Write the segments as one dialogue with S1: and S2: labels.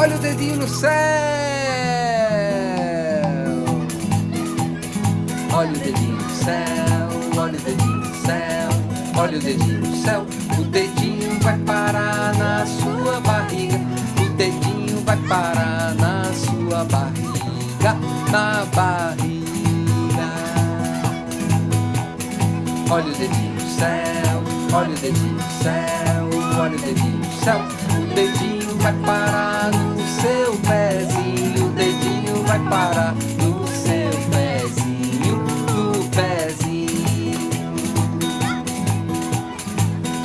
S1: Olha o dedinho no céu. Olha o dedinho no céu. Olha o dedinho no céu. Olha o dedinho no céu. O dedinho vai parar na sua barriga. O dedinho vai parar na sua barriga. Na barriga. Olha o dedinho no céu. Olha o dedinho no céu. Olha o dedinho no céu. O dedinho vai parar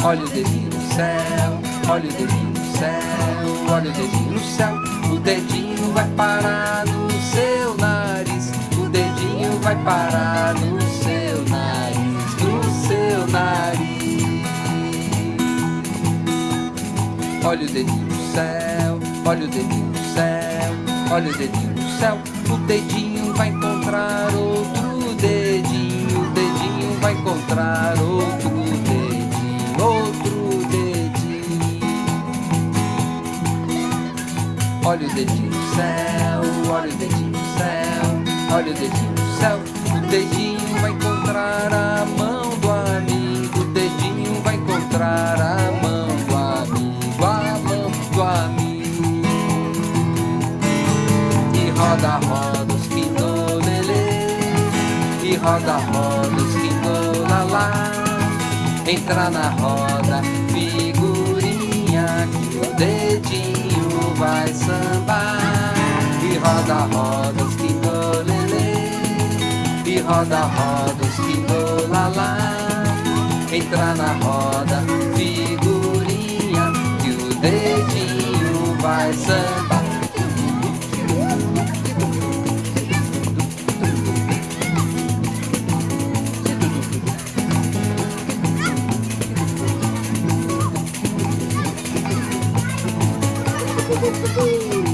S1: Olha o dedinho no céu. Olha o dedinho no céu. Olha o dedinho no céu. O dedinho vai parar no seu nariz. O dedinho vai parar no seu nariz. No seu nariz. Olha o dedinho no céu, olha o dedinho no céu, olha o dedinho no céu. O dedinho vai encontrar outro dedinho, o dedinho vai encontrar outro Olha o dedinho no céu, olha o dedinho no céu, olha o dedinho no céu. O dedinho vai encontrar a mão do amigo, o dedinho vai encontrar a mão do amigo, a mão do amigo. E roda, roda os quindolelê, e roda, roda os quindolalá. Entra na roda, figurinha, que o dedinho vai sambar. E roda, roda os quindolelê, e roda, roda os quindolalá. Entra na roda, figurinha, que o dedinho vai sambar.
S2: Бу-бу-бу-бу!